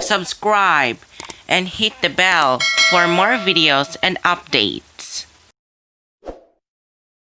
subscribe, and hit the bell for more videos and updates.